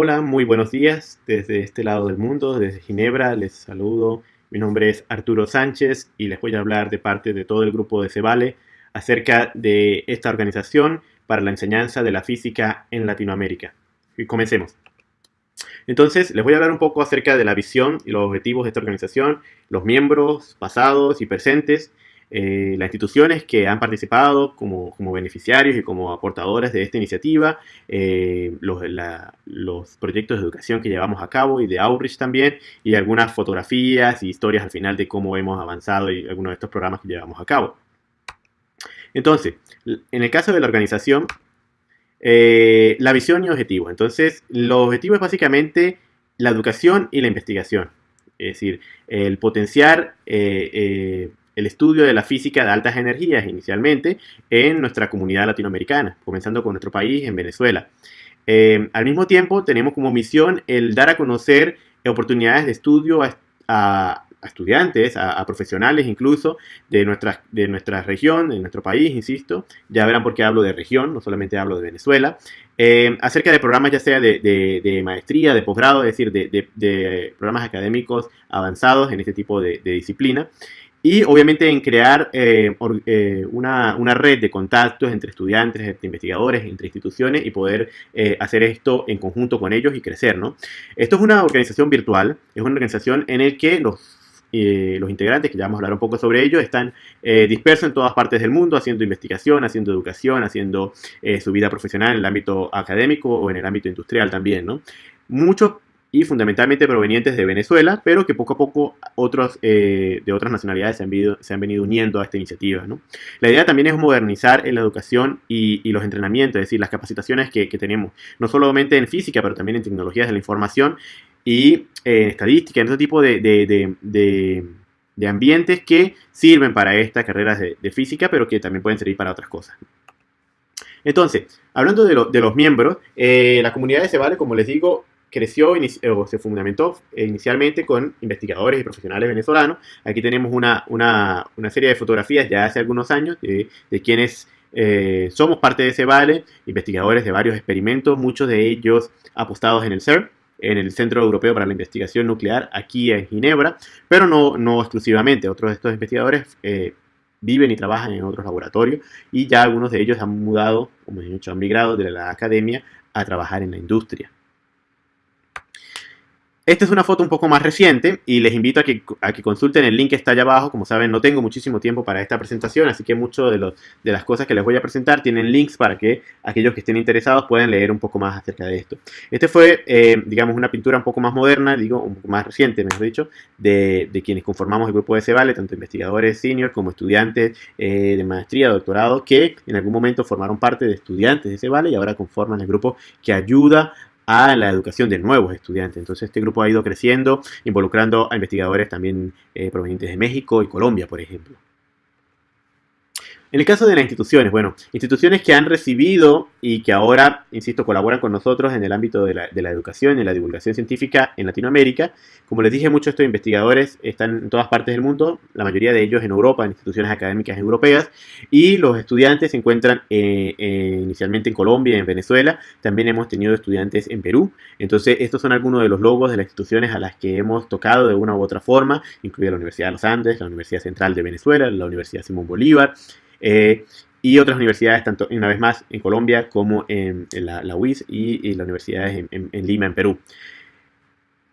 Hola, muy buenos días desde este lado del mundo, desde Ginebra, les saludo. Mi nombre es Arturo Sánchez y les voy a hablar de parte de todo el grupo de Cebale acerca de esta organización para la enseñanza de la física en Latinoamérica. Y comencemos. Entonces, les voy a hablar un poco acerca de la visión y los objetivos de esta organización, los miembros pasados y presentes, eh, las instituciones que han participado como, beneficiarios y como aportadores de esta iniciativa, eh, los, proyectos de educación que llevamos a cabo y de outreach también, y algunas fotografías y historias al final de cómo hemos avanzado y algunos de estos programas que llevamos a cabo. Entonces, en el caso de la organización, eh, la visión y objetivos. Entonces, los objetivos es básicamente la educación y la investigación. Es decir, el potenciar el estudio de la física de altas energías inicialmente en nuestra comunidad latinoamericana, comenzando con nuestro país, en Venezuela. Eh, al mismo tiempo, tenemos como misión el dar a conocer oportunidades de estudio a, estudiantes, a, profesionales incluso, de nuestra, de nuestra región, de nuestro país, insisto. Ya verán por qué hablo de región, no solamente hablo de Venezuela. Eh, acerca de programas ya sea de, maestría, de posgrado, es decir, de, programas académicos avanzados en este tipo de, disciplina y obviamente en crear eh, eh, una, red de contactos entre estudiantes, entre investigadores, entre instituciones y poder eh, hacer esto en conjunto con ellos y crecer, ¿no? Esto es una organización virtual, es una organización en la que los, los integrantes, que ya vamos a hablar un poco sobre ello, están dispersos en todas partes del mundo haciendo investigación, haciendo educación, haciendo su vida profesional en el ámbito académico o en el ámbito industrial también, ¿no? Muchos y fundamentalmente provenientes de Venezuela, pero que poco a poco otros eh, de otras nacionalidades se han, venido, se han, venido, uniendo a esta iniciativa. La idea también es modernizar en la educación y, los entrenamientos, es decir, las capacitaciones que, tenemos, no solamente en física, pero también en tecnologías de la información y en eh, estadística, en otro tipo de, ambientes que sirven para estas carreras de, física, pero que también pueden servir para otras cosas. Entonces, hablando de, los miembros, eh, la comunidad de Cebale, como les digo, creció o se fundamentó inicialmente con investigadores y profesionales venezolanos. Aquí tenemos una, una, una serie de fotografías ya hace algunos años de, de quienes eh, somos parte de ese vale, investigadores de varios experimentos, muchos de ellos apostados en el CERN, en el Centro Europeo para la Investigación Nuclear, aquí en Ginebra, pero no, no exclusivamente. Otros de estos investigadores eh, viven y trabajan en otros laboratorios y ya algunos de ellos han mudado, como he dicho, han migrado de la academia a trabajar en la industria. Esta es una foto un poco más reciente y les invito a que, que, consulten el link que está allá abajo. Como saben, no tengo muchísimo tiempo para esta presentación, así que muchas de, de las cosas que les voy a presentar tienen links para que aquellos que estén interesados puedan leer un poco más acerca de esto. Este fue, eh, digamos, una pintura un poco más moderna, digo, un poco más reciente, mejor dicho, de, quienes conformamos el grupo de Cebale, tanto investigadores senior como estudiantes eh, de maestría, doctorado, que en algún momento formaron parte de estudiantes de Cebale y ahora conforman el grupo que ayuda a la educación de nuevos estudiantes. Entonces este grupo ha ido creciendo, involucrando a investigadores también eh, provenientes de México y Colombia, por ejemplo. En el caso de las instituciones, bueno, instituciones que han recibido y que ahora, insisto, colaboran con nosotros en el ámbito de la, educación y la divulgación científica en Latinoamérica. Como les dije, muchos de estos investigadores están en todas partes del mundo, la mayoría de ellos en Europa, en instituciones académicas europeas, y los estudiantes se encuentran eh, eh, inicialmente en Colombia y en Venezuela. También hemos tenido estudiantes en Perú. Entonces, estos son algunos de los logos de las instituciones a las que hemos tocado de una u otra forma, incluida la Universidad de los Andes, la Universidad Central de Venezuela, la Universidad Simón Bolívar, eh, y otras universidades, tanto una vez más en Colombia como en, la, UIS y, las universidades en, Lima, en Perú.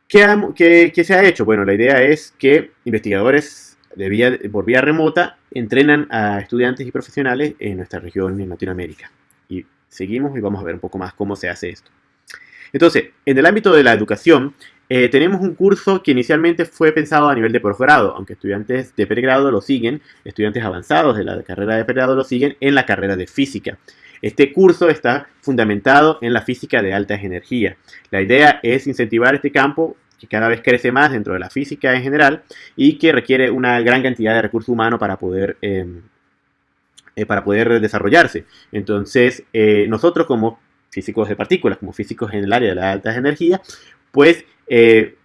¿Qué, se ha hecho? Bueno, la idea es que investigadores de vía, por vía remota entrenan a estudiantes y profesionales en nuestra región en Latinoamérica. Y seguimos y vamos a ver un poco más cómo se hace esto. Entonces, en el ámbito de la educación, eh, tenemos un curso que inicialmente fue pensado a nivel de posgrado, aunque estudiantes de pregrado lo siguen, estudiantes avanzados de la carrera de pregrado lo siguen en la carrera de física. Este curso está fundamentado en la física de altas energías. La idea es incentivar este campo que cada vez crece más dentro de la física en general y que requiere una gran cantidad de recursos humanos para poder, em, eh, para poder desarrollarse. Entonces, eh, nosotros como físicos de partículas, como físicos en el área de las altas energías, pues eh,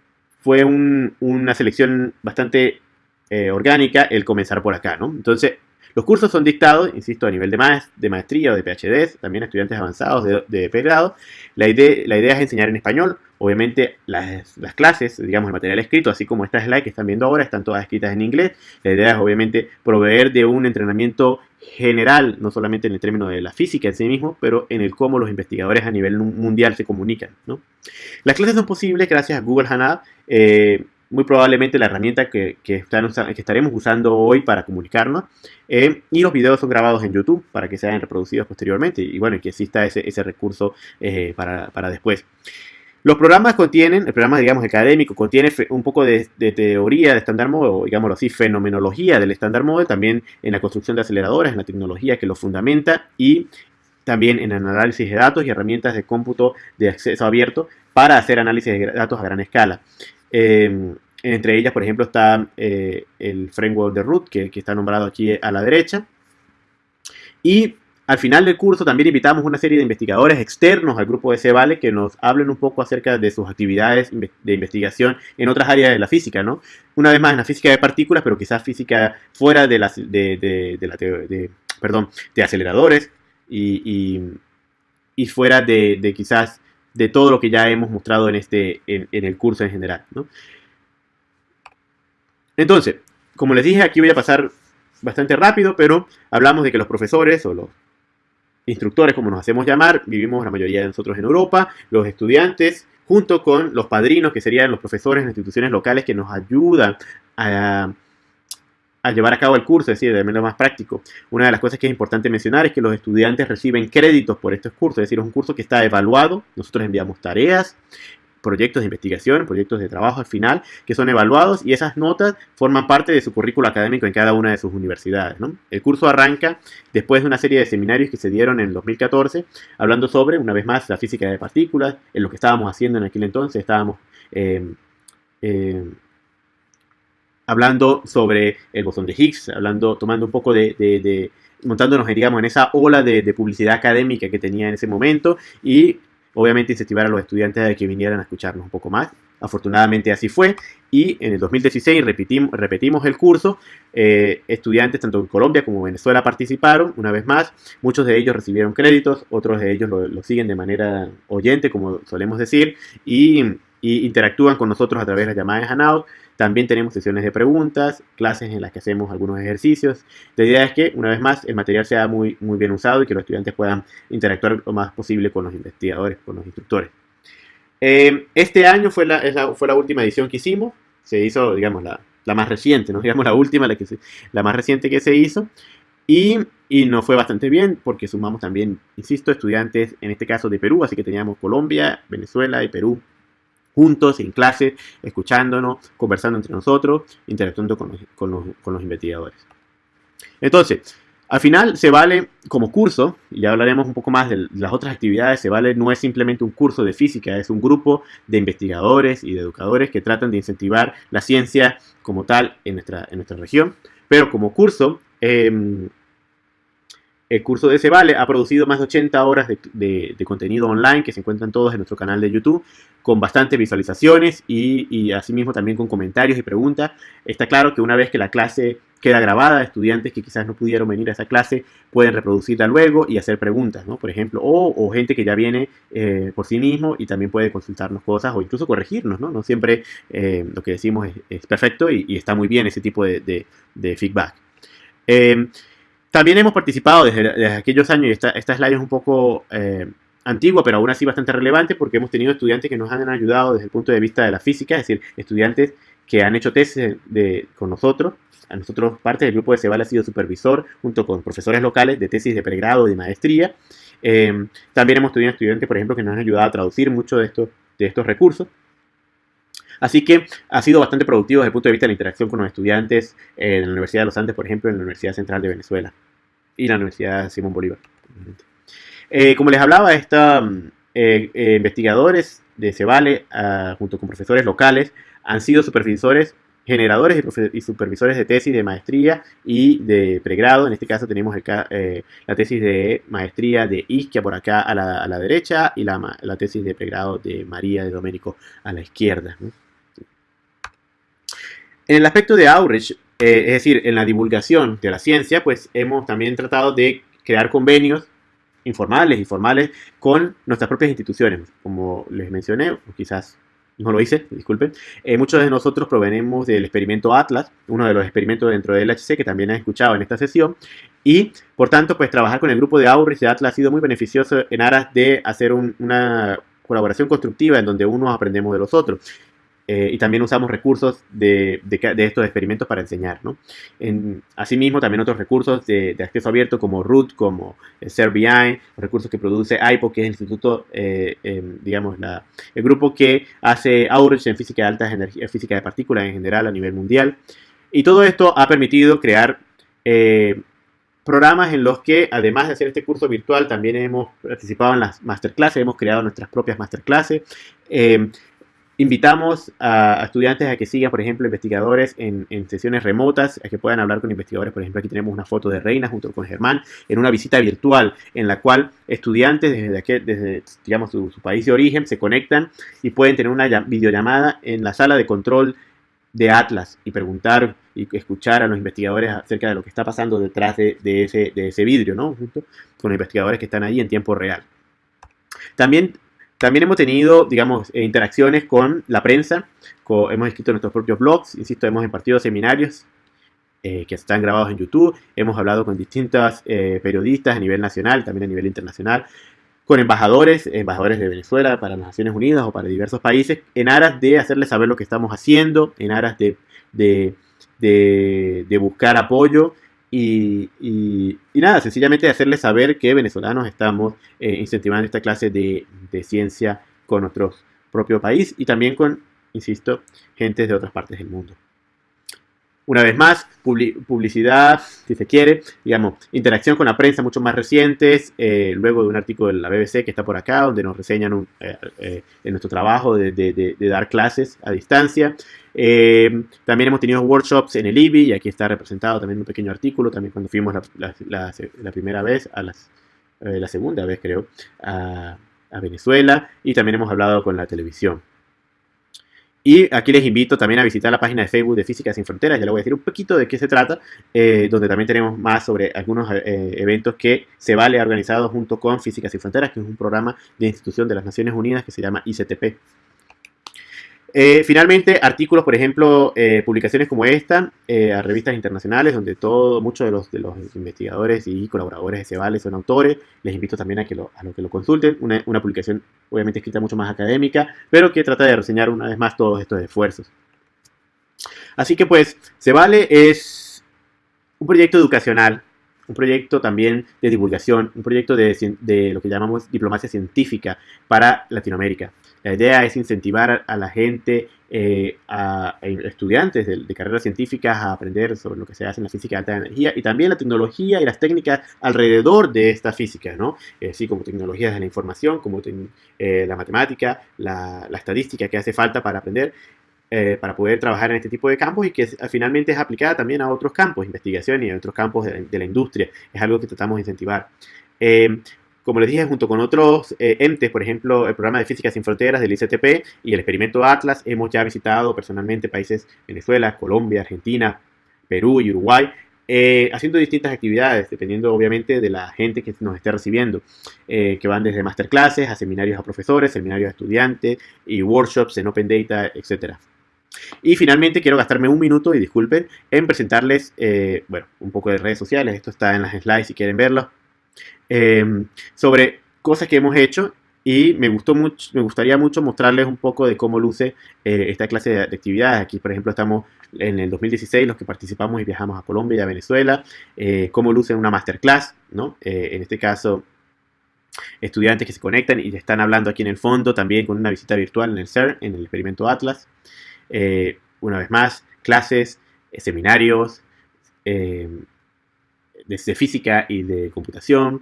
fue una selección bastante eh, orgánica el comenzar por acá, ¿no? Entonces, Los cursos son dictados, insisto, a nivel de, de maestría o de PhD, también estudiantes avanzados de, de pregrado. La idea, la idea es enseñar en español. Obviamente las, las, clases, digamos, el material escrito, así como estas slides que están viendo ahora, están todas escritas en inglés. La idea es obviamente proveer de un entrenamiento general, no solamente en el término de la física en sí mismo, pero en el cómo los investigadores a nivel mundial se comunican. ¿no? Las clases son posibles gracias a Google Hangout. Eh, muy probablemente la herramienta que, que, estaremos usando hoy para comunicarnos. Eh, y los videos son grabados en YouTube para que sean reproducidos posteriormente y bueno, que exista ese, ese recurso eh, para, para, después. Los programas contienen, el programa digamos académico contiene un poco de, de teoría de estándar model, o digámoslo así, fenomenología del estándar model, también en la construcción de aceleradores, en la tecnología que lo fundamenta y también en análisis de datos y herramientas de cómputo de acceso abierto para hacer análisis de datos a gran escala. Em, entre ellas, por ejemplo, está eh, el framework de root, que, está nombrado aquí a la derecha. Y al final del curso también invitamos una serie de investigadores externos al grupo de Cebale que nos hablen un poco acerca de sus actividades de investigación en otras áreas de la física, ¿no? Una vez más en la física de partículas, pero quizás física fuera de, las, de, la perdón, de aceleradores y, y fuera de, quizás de todo lo que ya hemos mostrado en, este, en, el curso en general. Entonces, como les dije, aquí voy a pasar bastante rápido, pero hablamos de que los profesores o los instructores, como nos hacemos llamar, vivimos la mayoría de nosotros en Europa, los estudiantes, junto con los padrinos, que serían los profesores en instituciones locales que nos ayudan a llevar a cabo el curso, es decir, de menos más práctico. Una de las cosas que es importante mencionar es que los estudiantes reciben créditos por estos cursos, es decir, es un curso que está evaluado, nosotros enviamos tareas, proyectos de investigación, proyectos de trabajo al final, que son evaluados y esas notas forman parte de su currículo académico en cada una de sus universidades. El curso arranca después de una serie de seminarios que se dieron en el 2014, hablando sobre, una vez más, la física de partículas, en lo que estábamos haciendo en aquel entonces, estábamos... Eh, eh, hablando sobre el bosón de Higgs, hablando, tomando un poco de, montándonos, digamos, en esa ola de, publicidad académica que tenía en ese momento y obviamente incentivar a los estudiantes a que vinieran a escucharnos un poco más. Afortunadamente así fue y en el 2016 repetimos, repetimos el curso. Eh, estudiantes tanto en Colombia como en Venezuela participaron una vez más. Muchos de ellos recibieron créditos, otros de ellos lo, siguen de manera oyente, como solemos decir, y, y, interactúan con nosotros a través de las llamadas Hanout. También tenemos sesiones de preguntas, clases en las que hacemos algunos ejercicios. La idea es que, una vez más, el material sea muy, muy bien usado y que los estudiantes puedan interactuar lo más posible con los investigadores, con los instructores. Eh, este año fue la, fue la última edición que hicimos. Se hizo, digamos, la, la más reciente, ¿no? digamos la última, la, que la más reciente que se hizo. Y, y, nos fue bastante bien porque sumamos también, insisto, estudiantes, en este caso de Perú, así que teníamos Colombia, Venezuela y Perú juntos, en clase, escuchándonos, conversando entre nosotros, interactuando con los, investigadores. Entonces, al final se vale como curso, y ya hablaremos un poco más de las otras actividades, se vale no es simplemente un curso de física, es un grupo de investigadores y de educadores que tratan de incentivar la ciencia como tal en nuestra, en nuestra región. Pero como curso, em, el curso de Cebale ha producido más de 80 horas de, contenido online que se encuentran todos en nuestro canal de YouTube, con bastantes visualizaciones y, y, asimismo también con comentarios y preguntas. Está claro que una vez que la clase queda grabada, estudiantes que quizás no pudieron venir a esa clase pueden reproducirla luego y hacer preguntas, ¿no? Por ejemplo, o, gente que ya viene eh, por sí mismo y también puede consultarnos cosas o incluso corregirnos, ¿no? No siempre eh, lo que decimos es, perfecto y, está muy bien ese tipo de, feedback. Eh, también hemos participado desde, aquellos años, y esta, esta, slide es un poco eh, antigua, pero aún así bastante relevante, porque hemos tenido estudiantes que nos han ayudado desde el punto de vista de la física, es decir, estudiantes que han hecho tesis de, con nosotros. A nosotros, parte del grupo de Cebal ha sido supervisor, junto con profesores locales de tesis de pregrado y de maestría. Eh, también hemos tenido estudiantes, por ejemplo, que nos han ayudado a traducir muchos de estos, de estos recursos. Así que ha sido bastante productivo desde el punto de vista de la interacción con los estudiantes en la Universidad de los Andes, por ejemplo, en la Universidad Central de Venezuela y la Universidad Simón Bolívar. Eh, como les hablaba, estos eh, eh, investigadores de Cebale, ah, junto con profesores locales, han sido supervisores generadores y, supervisores de tesis de maestría y de pregrado. En este caso tenemos la tesis de maestría de Isquia por acá a la, derecha y la, la, tesis de pregrado de María de Domenico a la izquierda. En el aspecto de outreach, es decir, en la divulgación de la ciencia, pues hemos también tratado de crear convenios informales y formales con nuestras propias instituciones. Como les mencioné, quizás no lo hice, disculpen. Eh, muchos de nosotros provenimos del experimento Atlas, uno de los experimentos dentro del HC que también han escuchado en esta sesión. Y, por tanto, pues trabajar con el grupo de Auris de Atlas ha sido muy beneficioso en aras de hacer una colaboración constructiva en donde unos aprendemos de los otros. Eh, y también usamos recursos de, estos experimentos para enseñar. ¿no? asimismo, también otros recursos de, acceso abierto como Root, como CERBI, recursos que produce AIPO, que es el instituto, eh, digamos, el grupo que hace outreach en física de altas energías, física de partículas en general a nivel mundial. Y todo esto ha permitido crear eh, programas en los que, además de hacer este curso virtual, también hemos participado en las masterclasses, hemos creado nuestras propias masterclasses. Invitamos a, estudiantes a que sigan, por ejemplo, investigadores en, sesiones remotas, a que puedan hablar con investigadores. Por ejemplo, aquí tenemos una foto de Reina junto con Germán en una visita virtual en la cual estudiantes desde, desde digamos, su, país de origen se conectan y pueden tener una videollamada en la sala de control de Atlas y preguntar y escuchar a los investigadores acerca de lo que está pasando detrás de, ese, de ese vidrio, ¿no? Junto con los investigadores que están ahí en tiempo real. También también hemos tenido, digamos, eh, interacciones con la prensa, hemos escrito nuestros propios blogs, insisto, hemos impartido seminarios eh, que están grabados en YouTube, hemos hablado con distintos eh, periodistas a nivel nacional, también a nivel internacional, con embajadores, embajadores de Venezuela para las Naciones Unidas o para diversos países, en aras de hacerles saber lo que estamos haciendo, en aras de buscar apoyo y, nada, sencillamente hacerles saber que venezolanos estamos eh, incentivando esta clase de, ciencia con nuestro propio país y también con, insisto, gentes de otras partes del mundo. Una vez más, publicidad, si se quiere, digamos, interacción con la prensa mucho más recientes, eh, luego de un artículo de la BBC que está por acá, donde nos reseñan eh, en nuestro trabajo de, dar clases a distancia. también hemos tenido workshops en el IBI, y aquí está representado también un pequeño artículo, también cuando fuimos la, primera vez, a la segunda vez creo, a Venezuela, y también hemos hablado con la televisión. Y aquí les invito también a visitar la página de Facebook de Física Sin Fronteras, ya les voy a decir un poquito de qué se trata, eh, donde también tenemos más sobre algunos eh, eventos que se vale organizado junto con Física Sin Fronteras, que es un programa de institución de las Naciones Unidas que se llama ICTP. Eh, finalmente, artículos, por ejemplo, eh, publicaciones como esta, eh, a revistas internacionales, donde todo, muchos de los, de los investigadores y colaboradores de Cebale son autores. Les invito también a que lo, a lo que lo consulten. Una, publicación, obviamente, escrita mucho más académica, pero que trata de reseñar una vez más todos estos esfuerzos. Así que, pues, Cebale es un proyecto educacional un proyecto también de divulgación, un proyecto de, de, lo que llamamos diplomacia científica para Latinoamérica. La idea es incentivar a la gente, eh, a, estudiantes de, carreras científicas a aprender sobre lo que se hace en la física de alta energía y también la tecnología y las técnicas alrededor de esta física, ¿no? así como tecnologías de la información, como eh, la matemática, la, estadística que hace falta para aprender. Eh, para poder trabajar en este tipo de campos y que finalmente es aplicada también a otros campos, investigación y a otros campos de, de la industria. Es algo que tratamos de incentivar. Como les dije, junto con otros eh, entes, por ejemplo, el programa de Física Sin Fronteras del ICTP y el experimento Atlas, hemos ya visitado personalmente países Venezuela, Colombia, Argentina, Perú y Uruguay, eh, haciendo distintas actividades, dependiendo obviamente de la gente que nos esté recibiendo, eh, que van desde masterclasses a seminarios a profesores, seminarios a estudiantes y workshops en Open Data, etc. Y finalmente quiero gastarme un minuto, y disculpen, en presentarles, bueno, un poco de redes sociales. Esto está en las slides si quieren verlo. Em, sobre cosas que hemos hecho y me, gustó mucho, me gustaría mucho mostrarles un poco de cómo luce eh, esta clase de, actividades. Aquí, por ejemplo, estamos en el 2016, los que participamos y viajamos a Colombia y a Venezuela, eh, cómo luce una masterclass, ¿no? Eh, en este caso, estudiantes que se conectan y están hablando aquí en el fondo, también con una visita virtual en el CERN, en el experimento Atlas. una vez más, clases, seminarios, de, física y de computación,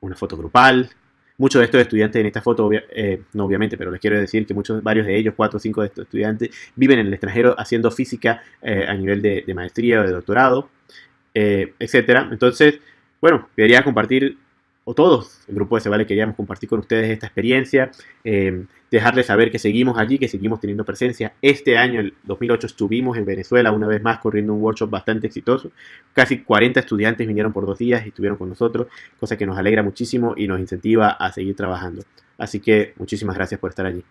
una foto grupal. Muchos de estos estudiantes en esta foto, eh, no obviamente, pero les quiero decir que muchos, varios de ellos, cuatro o cinco de estos estudiantes, viven en el extranjero haciendo física eh, a nivel de, maestría o de doctorado, eh, etc. Entonces, bueno, quería compartir o todos, el grupo de Cebale queríamos compartir con ustedes esta experiencia, eh, dejarles saber que seguimos allí, que seguimos teniendo presencia. Este año, el 2008, estuvimos en Venezuela una vez más corriendo un workshop bastante exitoso. Casi 40 estudiantes vinieron por dos días y estuvieron con nosotros, cosa que nos alegra muchísimo y nos incentiva a seguir trabajando. Así que muchísimas gracias por estar allí.